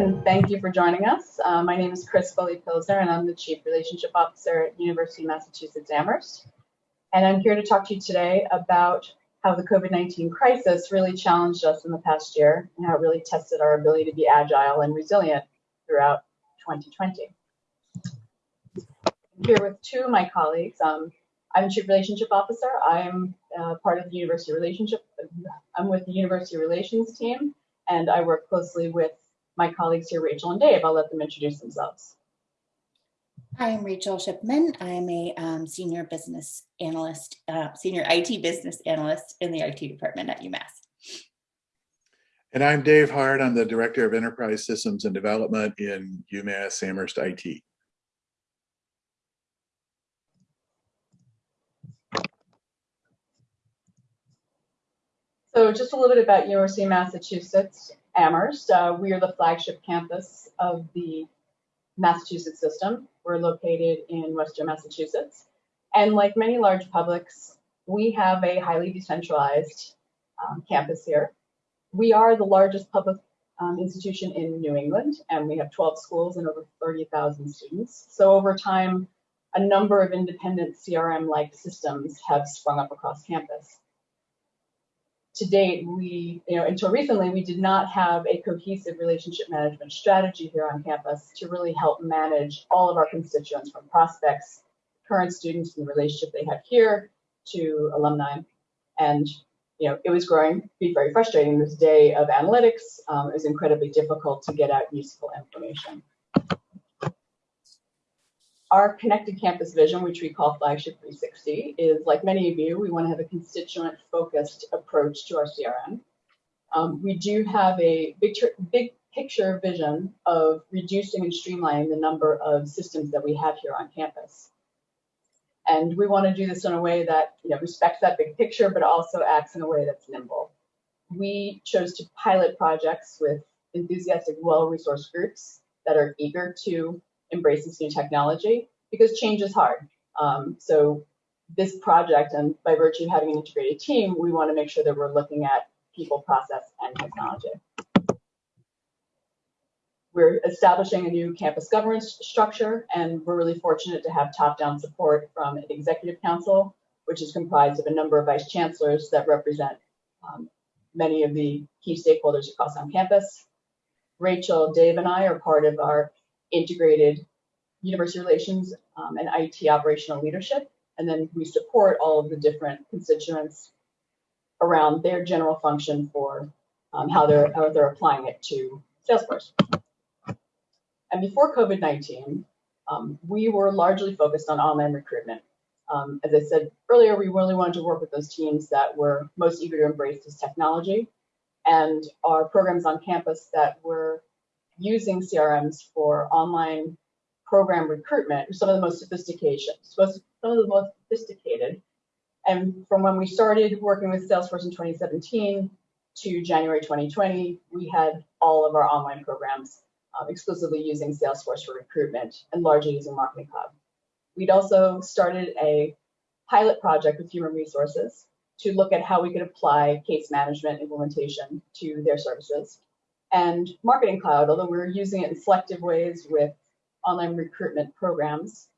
and thank you for joining us. Uh, my name is Chris Foley Pilsner, and I'm the Chief Relationship Officer at University of Massachusetts Amherst. And I'm here to talk to you today about how the COVID-19 crisis really challenged us in the past year and how it really tested our ability to be agile and resilient throughout 2020. I'm here with two of my colleagues. Um, I'm Chief Relationship Officer. I'm uh, part of the University Relationship. I'm with the University Relations team, and I work closely with my colleagues here, Rachel and Dave. I'll let them introduce themselves. Hi, I'm Rachel Shipman. I'm a um, senior business analyst, uh, senior IT business analyst in the IT department at UMass. And I'm Dave Hart. I'm the Director of Enterprise Systems and Development in UMass Amherst IT. So just a little bit about University of Massachusetts Amherst. Uh, we are the flagship campus of the Massachusetts system. We're located in Western Massachusetts. And like many large publics, we have a highly decentralized um, campus here. We are the largest public um, institution in New England, and we have 12 schools and over 30,000 students. So over time, a number of independent CRM-like systems have sprung up across campus to date, we, you know, until recently, we did not have a cohesive relationship management strategy here on campus to really help manage all of our constituents from prospects, current students, and the relationship they have here to alumni. And, you know, it was growing, be very frustrating this day of analytics. Um, was incredibly difficult to get out useful information our connected campus vision, which we call Flagship 360, is like many of you, we want to have a constituent focused approach to our CRM. Um, we do have a big, big picture vision of reducing and streamlining the number of systems that we have here on campus. And we want to do this in a way that you know, respects that big picture, but also acts in a way that's nimble. We chose to pilot projects with enthusiastic, well-resourced groups that are eager to embrace this new technology because change is hard. Um, so this project, and by virtue of having an integrated team, we want to make sure that we're looking at people, process, and technology. We're establishing a new campus governance structure, and we're really fortunate to have top-down support from an executive council, which is comprised of a number of vice chancellors that represent um, many of the key stakeholders across on campus. Rachel, Dave, and I are part of our integrated university relations um, and IT operational leadership. And then we support all of the different constituents around their general function for um, how they're how they're applying it to Salesforce. And before COVID-19, um, we were largely focused on online recruitment. Um, as I said earlier, we really wanted to work with those teams that were most eager to embrace this technology and our programs on campus that were using CRMs for online program recruitment, some of the most sophistication, some of the most sophisticated. And from when we started working with Salesforce in 2017 to January 2020, we had all of our online programs um, exclusively using Salesforce for recruitment and largely using Marketing Cloud. We'd also started a pilot project with human resources to look at how we could apply case management implementation to their services and Marketing Cloud, although we're using it in selective ways with online recruitment programs,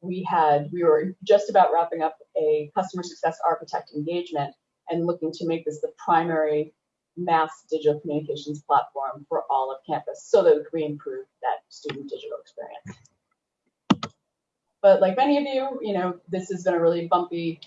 we had we were just about wrapping up a customer success architect engagement and looking to make this the primary mass digital communications platform for all of campus so that we improve that student digital experience. But like many of you, you know, this has been a really bumpy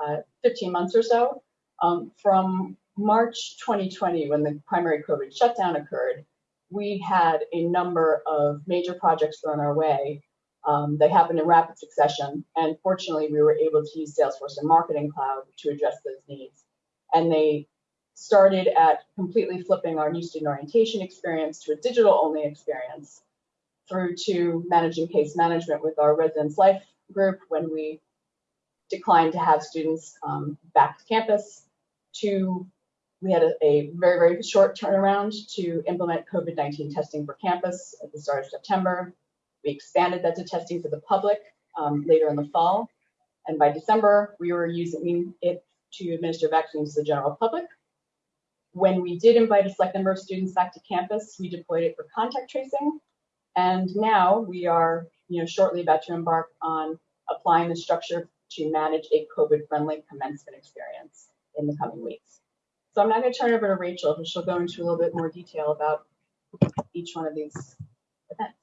uh, 15 months or so. Um, from March 2020, when the primary COVID shutdown occurred, we had a number of major projects thrown our way. Um, they happened in rapid succession, and fortunately, we were able to use Salesforce and Marketing Cloud to address those needs. And they started at completely flipping our new student orientation experience to a digital-only experience, through to managing case management with our residence life group when we declined to have students um, back to campus, to we had a, a, very, very short turnaround to implement COVID-19 testing for campus at the start of September. We expanded that to testing for the public um, later in the fall. And by December, we were using it to administer vaccines to the general public. when we did invite a select number of students back to campus, we deployed it for contact tracing. And now we are, you know, shortly about to embark on applying the structure to manage a COVID-friendly commencement experience in the coming weeks. So I'm now going to turn it over to Rachel, who she'll go into a little bit more detail about each one of these events.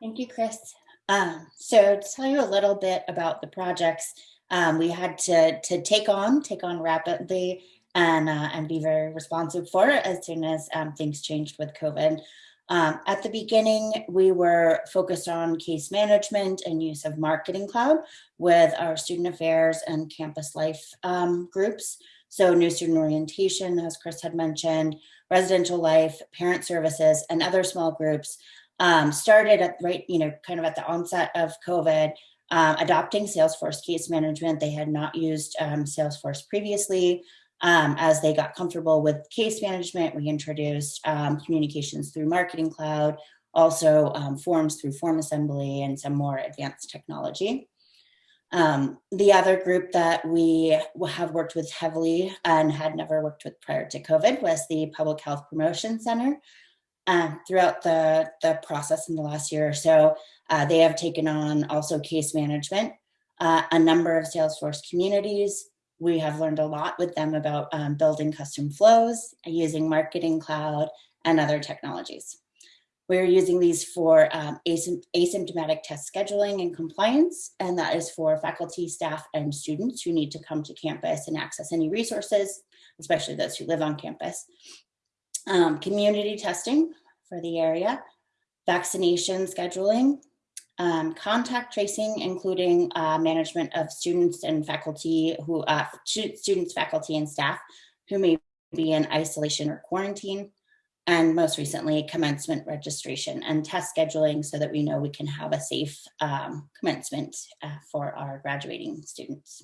Thank you, Chris. Um, so to tell you a little bit about the projects um, we had to, to take on, take on rapidly and, uh, and be very responsive for as soon as um, things changed with COVID. Um, at the beginning, we were focused on case management and use of Marketing Cloud with our student affairs and campus life um, groups. So new student orientation, as Chris had mentioned, residential life, parent services, and other small groups um, started at right, you know, kind of at the onset of COVID, um, adopting Salesforce case management. They had not used um, Salesforce previously. Um, as they got comfortable with case management, we introduced um, communications through Marketing Cloud, also um, forms through Form Assembly and some more advanced technology. Um, the other group that we have worked with heavily and had never worked with prior to COVID was the Public Health Promotion Center. Uh, throughout the, the process in the last year or so, uh, they have taken on also case management, uh, a number of Salesforce communities, we have learned a lot with them about um, building custom flows, using Marketing Cloud, and other technologies. We're using these for um, asym asymptomatic test scheduling and compliance, and that is for faculty, staff, and students who need to come to campus and access any resources, especially those who live on campus. Um, community testing for the area, vaccination scheduling, um, contact tracing, including uh, management of students and faculty who, uh, students, faculty, and staff who may be in isolation or quarantine, and most recently, commencement registration and test scheduling so that we know we can have a safe um, commencement uh, for our graduating students.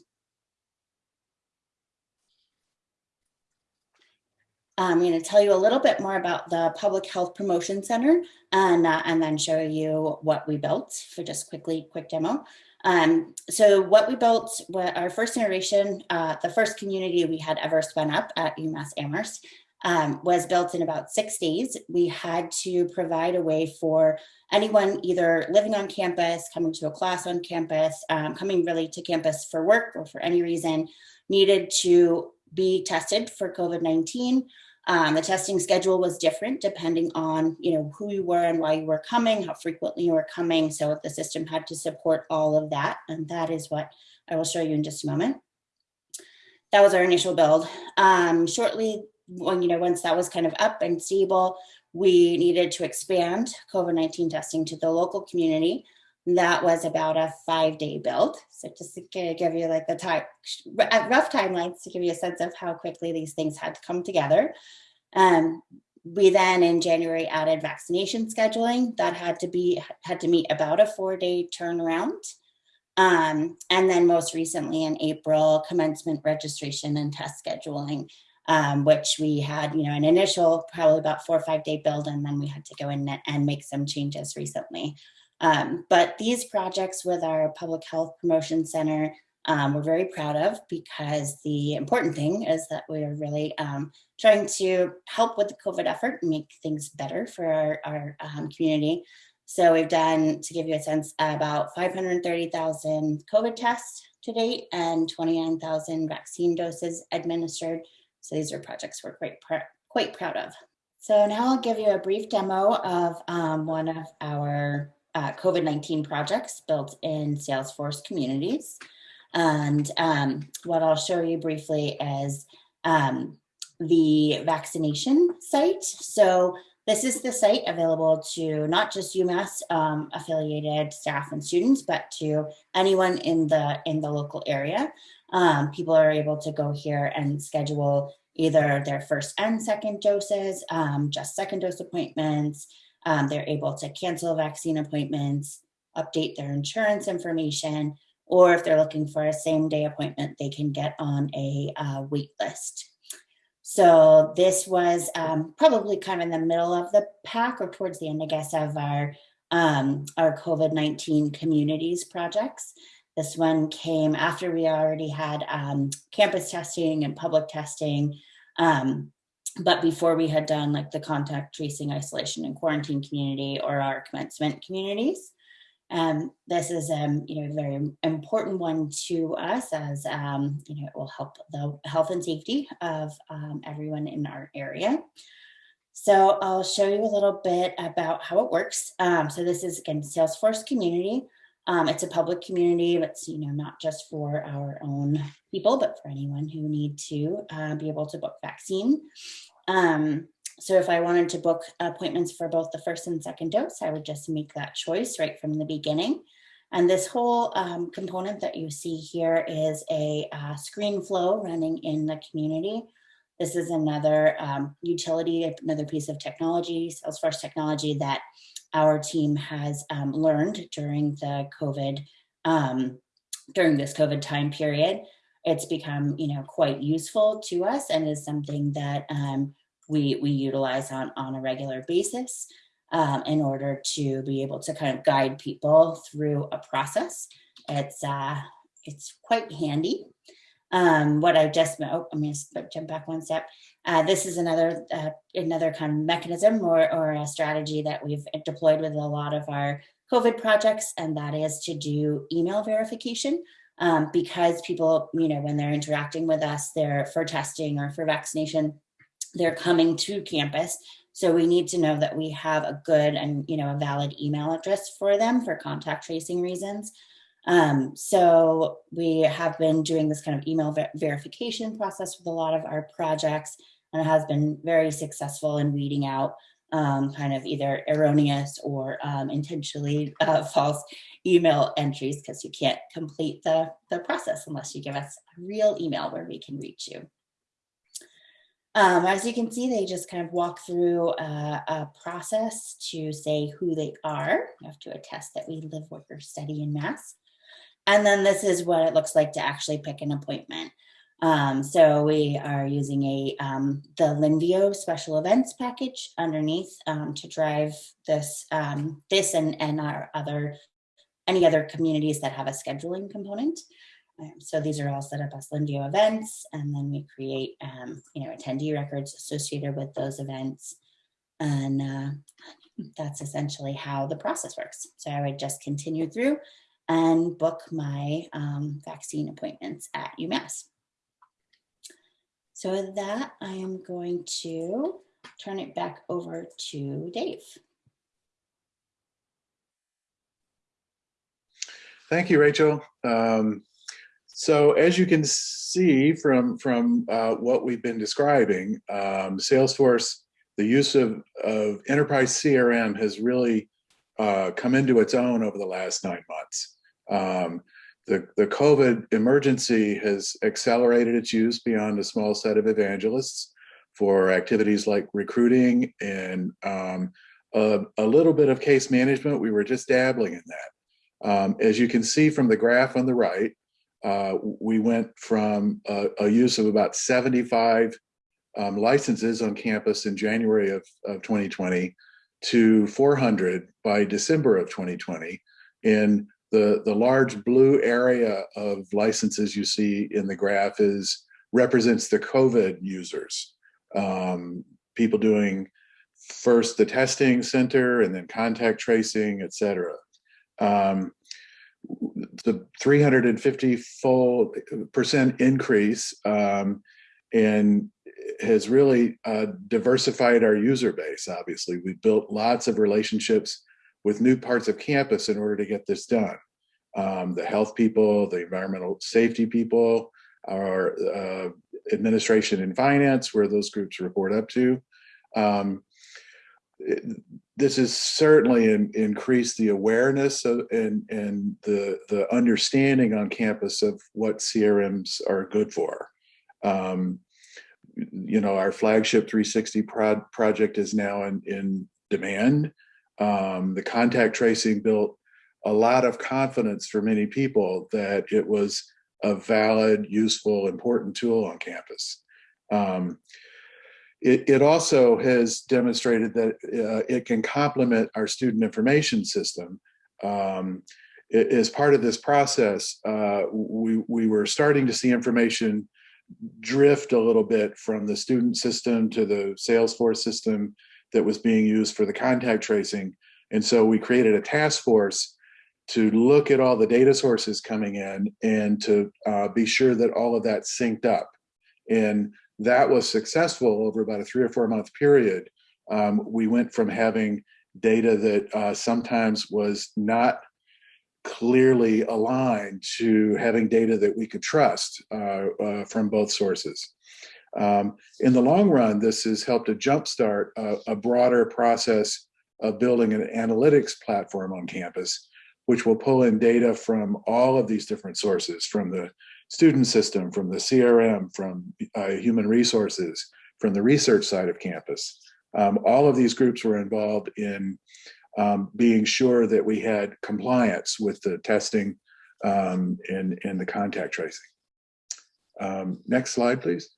I'm going to tell you a little bit more about the Public Health Promotion Center and, uh, and then show you what we built for just quickly, quick demo. Um, so what we built, our first iteration, uh, the first community we had ever spun up at UMass Amherst um, was built in about six days. We had to provide a way for anyone either living on campus, coming to a class on campus, um, coming really to campus for work or for any reason, needed to be tested for COVID-19 um, the testing schedule was different depending on, you know, who you were and why you were coming, how frequently you were coming. So the system had to support all of that. And that is what I will show you in just a moment. That was our initial build. Um, shortly, you know, once that was kind of up and stable, we needed to expand COVID-19 testing to the local community. That was about a five day build. So just to give you like the time, rough timelines to give you a sense of how quickly these things had to come together. Um, we then in January added vaccination scheduling that had to be had to meet about a four day turnaround. Um, and then most recently in April, commencement registration and test scheduling, um, which we had, you know, an initial probably about four or five day build, and then we had to go in and make some changes recently. Um, but these projects with our Public Health Promotion Center, um, we're very proud of because the important thing is that we're really um, trying to help with the COVID effort and make things better for our, our um, community. So we've done, to give you a sense, about 530,000 COVID tests to date and 29,000 vaccine doses administered. So these are projects we're quite, pr quite proud of. So now I'll give you a brief demo of um, one of our uh, COVID-19 projects built in Salesforce communities. And um, what I'll show you briefly is um, the vaccination site. So this is the site available to not just UMass um, affiliated staff and students, but to anyone in the in the local area. Um, people are able to go here and schedule either their first and second doses, um, just second dose appointments, um, they're able to cancel vaccine appointments, update their insurance information, or if they're looking for a same day appointment, they can get on a uh, wait list. So this was um, probably kind of in the middle of the pack or towards the end, I guess, of our, um, our COVID-19 communities projects. This one came after we already had um, campus testing and public testing Um, but before we had done like the contact tracing, isolation, and quarantine community or our commencement communities. Um, this is um, you know very important one to us as um, you know it will help the health and safety of um, everyone in our area. So I'll show you a little bit about how it works. Um, so this is again Salesforce Community. Um, it's a public community. It's you know not just for our own people, but for anyone who need to uh, be able to book vaccine. Um, so if I wanted to book appointments for both the first and second dose, I would just make that choice right from the beginning. And this whole um, component that you see here is a uh, screen flow running in the community. This is another um, utility, another piece of technology, Salesforce technology that our team has um, learned during the COVID, um, during this COVID time period. It's become, you know, quite useful to us and is something that um, we, we utilize on, on a regular basis um, in order to be able to kind of guide people through a process. It's, uh, it's quite handy. Um, what I just, oh, I'm going to jump back one step. Uh, this is another uh, another kind of mechanism or, or a strategy that we've deployed with a lot of our COVID projects, and that is to do email verification. Um, because people, you know, when they're interacting with us, they're for testing or for vaccination, they're coming to campus. So we need to know that we have a good and, you know, a valid email address for them for contact tracing reasons. Um, so we have been doing this kind of email ver verification process with a lot of our projects and it has been very successful in weeding out um, kind of either erroneous or um, intentionally uh, false email entries because you can't complete the, the process unless you give us a real email where we can reach you. Um, as you can see, they just kind of walk through a, a, process to say who they are. You have to attest that we live, work, or study in Mass. And then this is what it looks like to actually pick an appointment. Um, so we are using a um, the Linvio special events package underneath um, to drive this um, this and, and our other any other communities that have a scheduling component. Um, so these are all set up as Linvio events, and then we create, um, you know, attendee records associated with those events. And uh, that's essentially how the process works. So I would just continue through and book my um, vaccine appointments at UMass. So with that, I am going to turn it back over to Dave. Thank you, Rachel. Um, so as you can see from, from uh, what we've been describing, um, Salesforce, the use of, of enterprise CRM has really uh, come into its own over the last nine months. Um, the, the COVID emergency has accelerated its use beyond a small set of evangelists for activities like recruiting and um, a, a, little bit of case management. We were just dabbling in that. Um, as you can see from the graph on the right, uh, we went from a, a, use of about 75 um, licenses on campus in January of, of 2020 to 400 by December of 2020. In the, the large blue area of licenses you see in the graph is represents the COVID users. Um, people doing first the testing center and then contact tracing, et cetera. Um, the 350 full percent increase um, and has really uh, diversified our user base. Obviously, we built lots of relationships with new parts of campus in order to get this done. Um, the health people, the environmental safety people, our uh, administration and finance, where those groups report up to. Um, this has certainly in, increased the awareness of, and, and the, the understanding on campus of what CRMs are good for. Um, you know, our flagship 360 pro project is now in, in demand. Um, the contact tracing built a lot of confidence for many people that it was a valid, useful, important tool on campus. Um, it, it also has demonstrated that uh, it can complement our student information system. Um, it, as part of this process, uh, we, we were starting to see information drift a little bit from the student system to the Salesforce system that was being used for the contact tracing. And so we created a task force to look at all the data sources coming in and to uh, be sure that all of that synced up. And that was successful over about a three or four month period. Um, we went from having data that uh, sometimes was not clearly aligned to having data that we could trust uh, uh, from both sources. Um, in the long run, this has helped to jumpstart a, a broader process of building an analytics platform on campus, which will pull in data from all of these different sources, from the student system, from the CRM, from uh, human resources, from the research side of campus. Um, all of these groups were involved in um, being sure that we had compliance with the testing um, and, and the contact tracing. Um, next slide, please.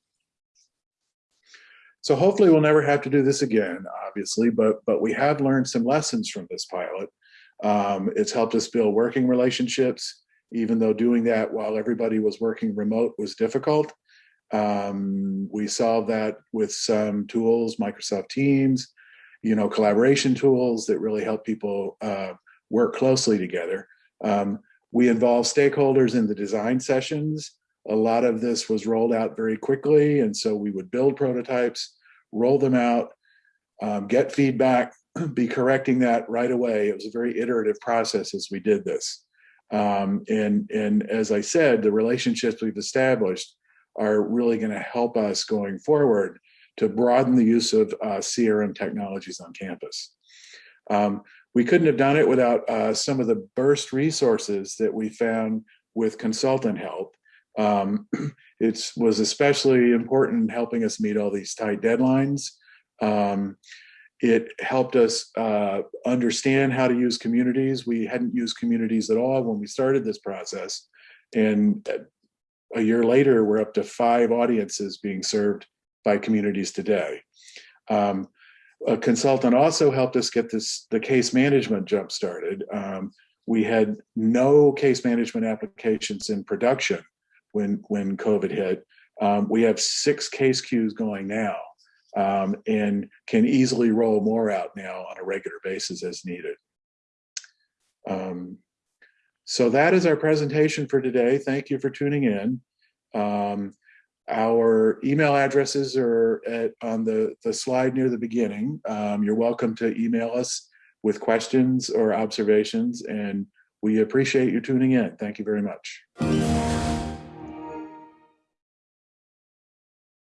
So hopefully we'll never have to do this again, obviously, but, but we have learned some lessons from this pilot. Um, it's helped us build working relationships, even though doing that while everybody was working remote was difficult. Um, we solved that with some tools, Microsoft Teams, you know, collaboration tools that really help people uh, work closely together. Um, we involve stakeholders in the design sessions. A lot of this was rolled out very quickly, and so we would build prototypes, roll them out, um, get feedback, be correcting that right away. It was a very iterative process as we did this. Um, and, and as I said, the relationships we've established are really going to help us going forward to broaden the use of uh, CRM technologies on campus. Um, we couldn't have done it without uh, some of the burst resources that we found with consultant help. Um, it was especially important in helping us meet all these tight deadlines. Um, it helped us uh, understand how to use communities. We hadn't used communities at all when we started this process. And a year later, we're up to five audiences being served by communities today. Um, a consultant also helped us get this the case management jump started. Um, we had no case management applications in production when when COVID hit. Um, we have six case queues going now um, and can easily roll more out now on a regular basis as needed. Um, so that is our presentation for today. Thank you for tuning in. Um, our email addresses are at, on the, the slide near the beginning. Um, you're welcome to email us with questions or observations, and we appreciate you tuning in. Thank you very much.